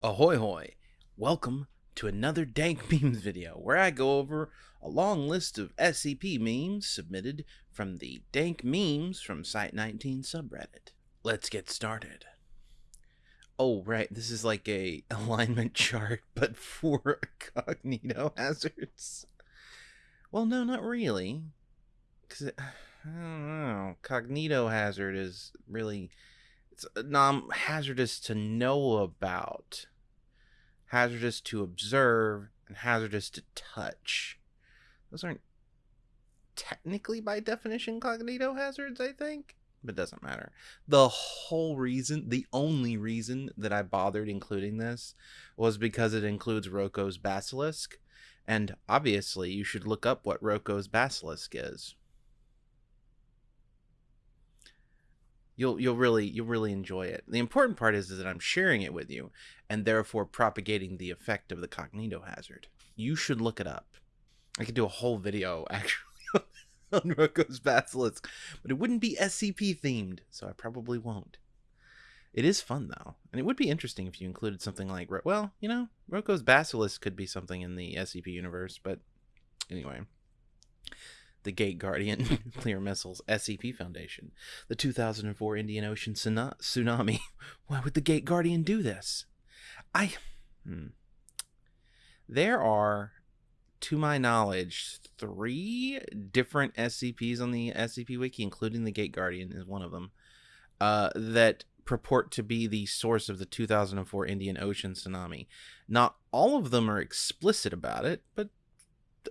Ahoy hoy! Welcome to another Dank Memes video where I go over a long list of SCP memes submitted from the Dank Memes from Site 19 subreddit. Let's get started. Oh, right, this is like a alignment chart, but for cognito hazards. Well, no, not really. Because, I don't know, cognito hazard is really it's uh, non hazardous to know about, hazardous to observe, and hazardous to touch. Those aren't technically by definition cognito hazards, I think, but doesn't matter. The whole reason, the only reason that I bothered including this was because it includes Roko's basilisk. And obviously, you should look up what Roko's basilisk is. You'll you'll really you'll really enjoy it. The important part is, is that I'm sharing it with you and therefore propagating the effect of the cognito hazard. You should look it up. I could do a whole video actually on Roko's Basilisk, but it wouldn't be SCP themed, so I probably won't. It is fun though, and it would be interesting if you included something like, well, you know, Roko's Basilisk could be something in the SCP universe, but anyway the Gate Guardian Nuclear Missiles SCP Foundation, the 2004 Indian Ocean tsunami. Why would the Gate Guardian do this? I. Hmm. There are, to my knowledge, three different SCPs on the SCP Wiki, including the Gate Guardian is one of them, uh, that purport to be the source of the 2004 Indian Ocean tsunami. Not all of them are explicit about it, but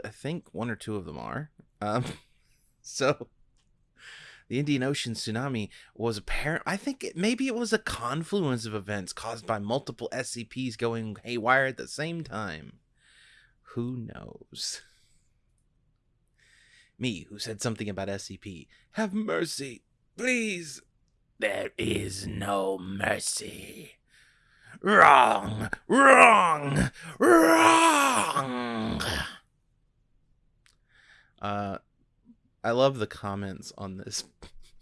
I think one or two of them are. Um, so the Indian Ocean tsunami was apparent. I think it, maybe it was a confluence of events caused by multiple SCPs going haywire at the same time. Who knows? Me, who said something about SCP. Have mercy, please. There is no mercy. Wrong, wrong, wrong. Uh, I love the comments on this.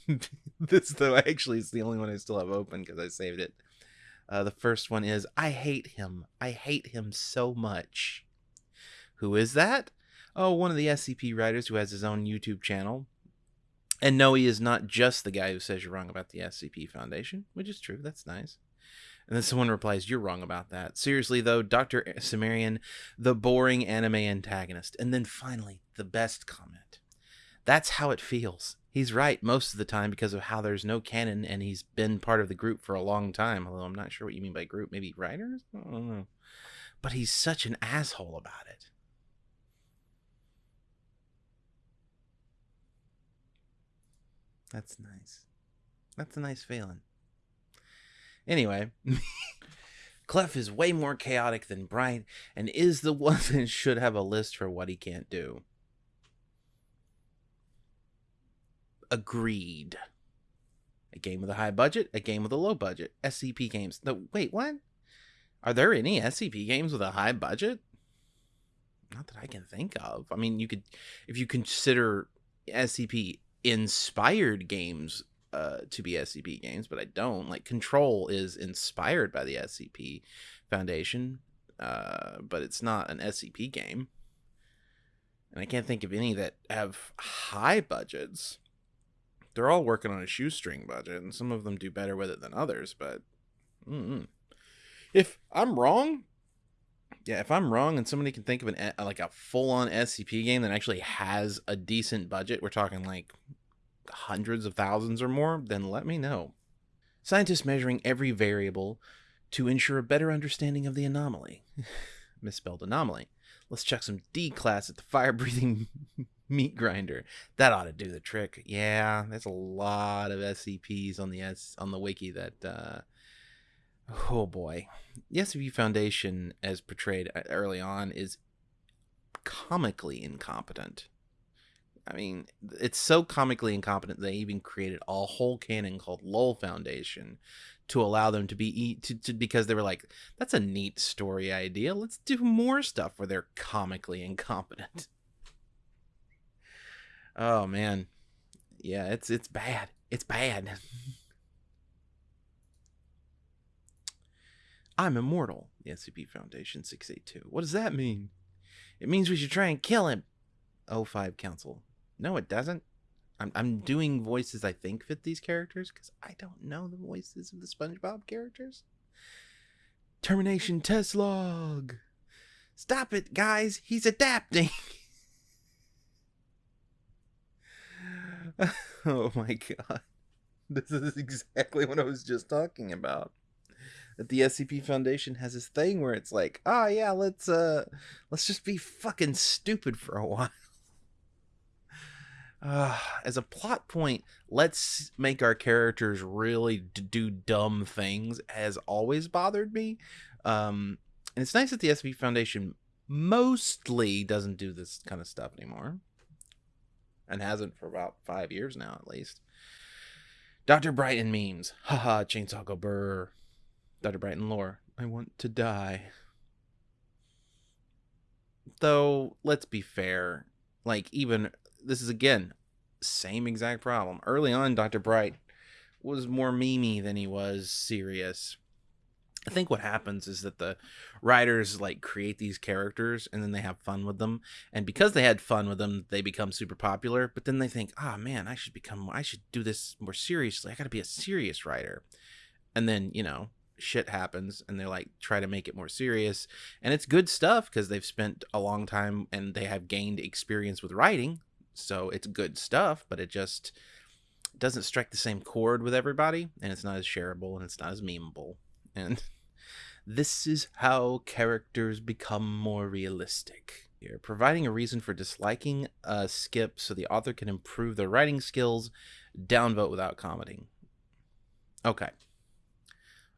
this though actually is the only one I still have open because I saved it. Uh, the first one is I hate him. I hate him so much. Who is that? Oh, one of the SCP writers who has his own YouTube channel. And no, he is not just the guy who says you're wrong about the SCP Foundation, which is true. That's nice. And then someone replies, You're wrong about that. Seriously, though, Dr. Cimmerian, the boring anime antagonist. And then finally, the best comment. That's how it feels. He's right most of the time because of how there's no canon and he's been part of the group for a long time. Although I'm not sure what you mean by group. Maybe writers? I don't know. But he's such an asshole about it. That's nice. That's a nice feeling. Anyway, Clef is way more chaotic than Bright and is the one that should have a list for what he can't do. Agreed. A game with a high budget, a game with a low budget. SCP games. No, wait, what? Are there any SCP games with a high budget? Not that I can think of. I mean, you could, if you consider SCP inspired games uh, to be SCP games, but I don't. Like Control is inspired by the SCP Foundation, uh, but it's not an SCP game. And I can't think of any that have high budgets. They're all working on a shoestring budget, and some of them do better with it than others. But mm-mm. if I'm wrong, yeah, if I'm wrong and somebody can think of an like a full on SCP game that actually has a decent budget, we're talking like hundreds of thousands or more, then let me know. Scientists measuring every variable to ensure a better understanding of the anomaly. Misspelled anomaly. Let's check some D class at the fire breathing meat grinder. That ought to do the trick. Yeah, there's a lot of SCPs on the S on the wiki that uh oh boy. The SCP Foundation as portrayed uh, early on is comically incompetent. I mean, it's so comically incompetent they even created a whole canon called Lol Foundation to allow them to be to, to because they were like, that's a neat story idea. Let's do more stuff where they're comically incompetent. Oh man. Yeah, it's it's bad. It's bad. I'm immortal, the SCP Foundation 682. What does that mean? It means we should try and kill him. O5 Council. No, it doesn't. I'm, I'm doing voices I think fit these characters because I don't know the voices of the SpongeBob characters. Termination test log. Stop it, guys. He's adapting. oh my god. This is exactly what I was just talking about. That the SCP Foundation has this thing where it's like, oh yeah, let's uh let's just be fucking stupid for a while. Uh, as a plot point, let's make our characters really d- do dumb things has always bothered me. Um, and it's nice that the SCP Foundation mostly doesn't do this kind of stuff anymore and hasn't for about five years now at least. Dr. Brighton memes. Haha, chainsaw go burr. Dr. Brighton lore. I want to die. Though, let's be fair. Like, even, this is again, same exact problem. Early on, Dr. Bright was more memey than he was serious. I think what happens is that the writers like create these characters and then they have fun with them. And because they had fun with them, they become super popular. But then they think, oh man, I should become, I should do this more seriously. I got to be a serious writer. And then, you know, shit happens and they're like try to make it more serious. And it's good stuff because they've spent a long time and they have gained experience with writing. So it's good stuff, but it just doesn't strike the same chord with everybody. And it's not as shareable and it's not as memeable. And this is how characters become more realistic. Here, providing a reason for disliking a skip so the author can improve their writing skills. Downvote without commenting. Okay.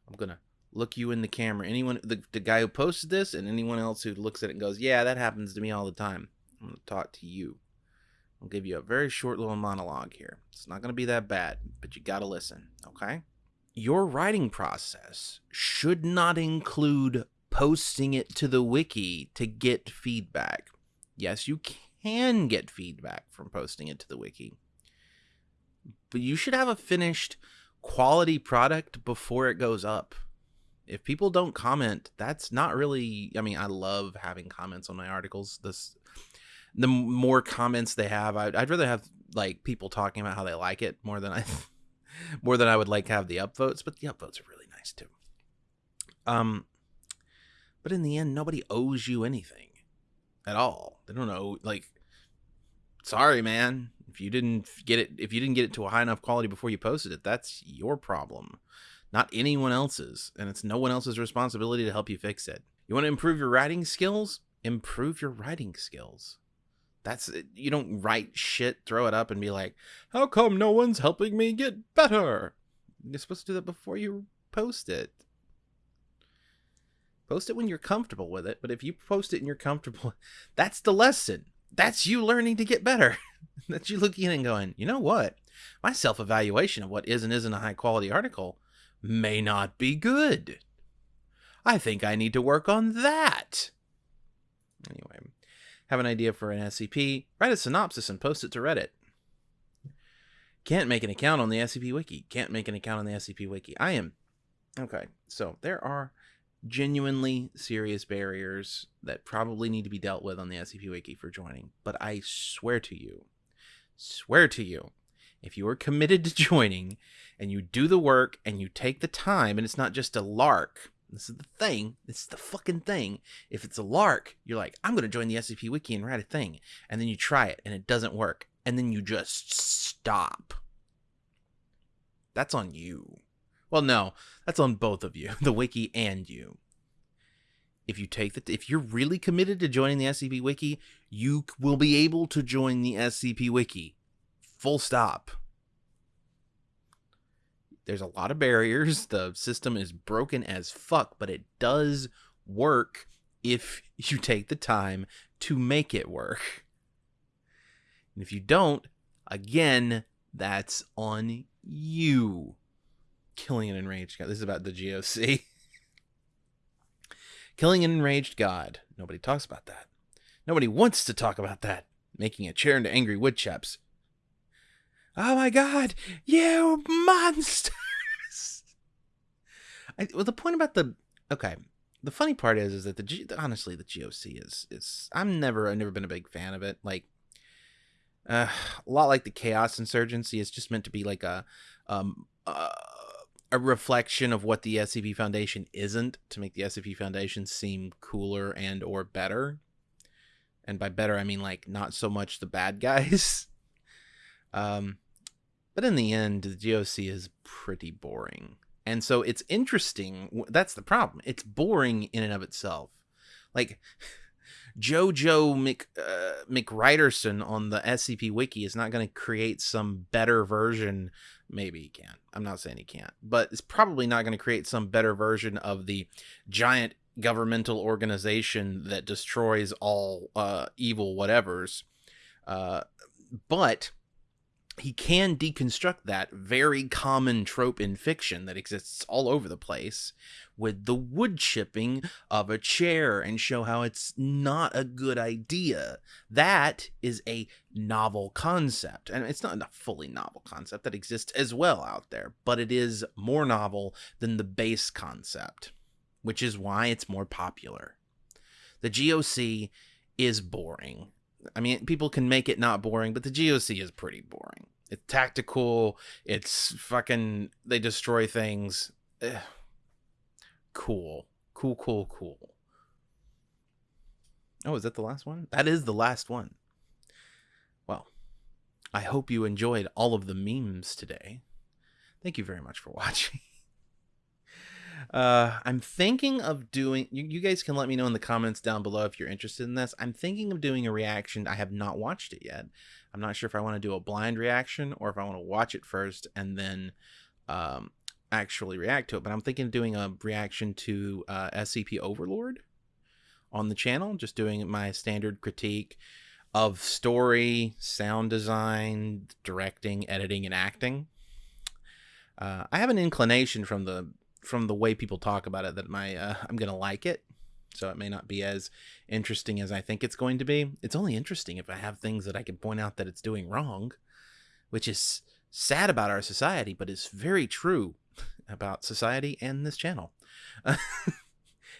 I'm gonna look you in the camera. Anyone, the, the guy who posted this, and anyone else who looks at it and goes, "Yeah, that happens to me all the time." I'm gonna talk to you. I'll give you a very short little monologue here. It's not gonna be that bad, but you gotta listen, okay? your writing process should not include posting it to the wiki to get feedback. Yes, you can get feedback from posting it to the wiki, but you should have a finished quality product before it goes up. If people don't comment, that's not really. I mean, I love having comments on my articles. This, the more comments they have, I'd, I'd rather have like people talking about how they like it more than I more than I would like have the upvotes, but the upvotes are really nice too. Um, but in the end, nobody owes you anything at all. They don't know, like, sorry, man. If you didn't get it, if you didn't get it to a high enough quality before you posted it, that's your problem, not anyone else's, and it's no one else's responsibility to help you fix it. You want to improve your writing skills? Improve your writing skills. That's uh, you don't write shit, throw it up, and be like, "How come no one's helping me get better?" You're supposed to do that before you post it. Post it when you're comfortable with it, but if you post it and you're comfortable, that's the lesson. That's you learning to get better. that's you looking and going, you know what? My self evaluation of what is and isn't a high quality article may not be good. I think I need to work on that. Anyway, have an idea for an SCP? Write a synopsis and post it to Reddit. Can't make an account on the SCP Wiki. Can't make an account on the SCP Wiki. I am. Okay, so there are genuinely serious barriers that probably need to be dealt with on the SCP Wiki for joining. But I swear to you, swear to you, if you are committed to joining and you do the work and you take the time and it's not just a lark, this is the thing. This is the fucking thing. If it's a lark, you're like, I'm going to join the SCP Wiki and write a thing. And then you try it and it doesn't work. And then you just stop. That's on you. Well, no, that's on both of you, the wiki and you. If you take the, if you're really committed to joining the SCP Wiki, you will be able to join the SCP Wiki. Full stop. There's a lot of barriers. The system is broken as fuck, but it does work if you take the time to make it work. And if you don't, again, that's on you. Killing an enraged god. This is about the GOC. Killing an enraged god. Nobody talks about that. Nobody wants to talk about that. Making a chair into angry woodchops. Oh my god, you monsters! I, well, the point about the okay. The funny part is, is that the G, honestly the GOC is is I'm never I've never been a big fan of it. Like, uh, a lot like the Chaos Insurgency, it's just meant to be like a um uh, a reflection of what the SCP Foundation isn't to make the SCP Foundation seem cooler and or better. And by better, I mean like not so much the bad guys. um, but in the end, the GOC is pretty boring. And so it's interesting. That's the problem. It's boring in and of itself. Like Jojo Mc, uh, McWriterson on the SCP Wiki is not going to create some better version. Maybe he can. I'm not saying he can't, but it's probably not going to create some better version of the giant governmental organization that destroys all uh, evil whatevers. Uh, but he can deconstruct that very common trope in fiction that exists all over the place with the wood chipping of a chair and show how it's not a good idea. That is a novel concept. And it's not a fully novel concept that exists as well out there, but it is more novel than the base concept, which is why it's more popular. The GOC is boring. I mean, people can make it not boring, but the GOC is pretty boring. It's tactical. It's fucking. They destroy things. Ugh. Cool. Cool, cool, cool. Oh, is that the last one? That is the last one. Well, I hope you enjoyed all of the memes today. Thank you very much for watching. Uh, I'm thinking of doing. You, you guys can let me know in the comments down below if you're interested in this. I'm thinking of doing a reaction. I have not watched it yet. I'm not sure if I want to do a blind reaction or if I want to watch it first and then um, actually react to it. But I'm thinking of doing a reaction to uh, SCP Overlord on the channel, just doing my standard critique of story, sound design, directing, editing, and acting. Uh, I have an inclination from the from the way people talk about it that my uh, I'm gonna like it. So it may not be as interesting as I think it's going to be. It's only interesting if I have things that I can point out that it's doing wrong, which is sad about our society, but is very true about society and this channel.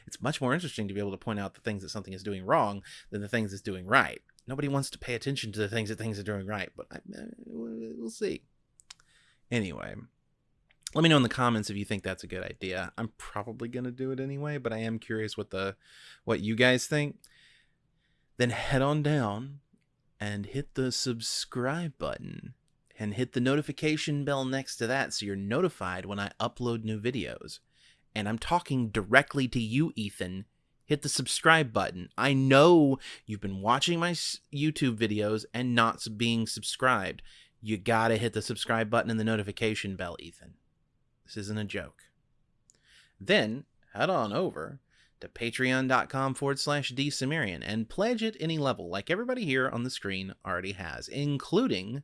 it's much more interesting to be able to point out the things that something is doing wrong than the things it's doing right. Nobody wants to pay attention to the things that things are doing right, but I, uh, we'll see. Anyway, let me know in the comments if you think that's a good idea. I'm probably going to do it anyway, but I am curious what the what you guys think. Then head on down and hit the subscribe button and hit the notification bell next to that so you're notified when I upload new videos. And I'm talking directly to you, Ethan. Hit the subscribe button. I know you've been watching my YouTube videos and not being subscribed. You gotta hit the subscribe button and the notification bell, Ethan. This isn't a joke. Then head on over to patreon.com forward slash dsumerian and pledge at any level, like everybody here on the screen already has, including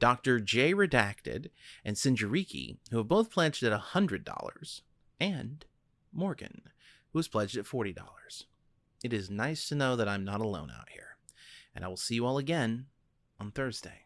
Dr. J Redacted and Sinjariki, who have both pledged at $100, and Morgan, who has pledged at $40. It is nice to know that I'm not alone out here, and I will see you all again on Thursday.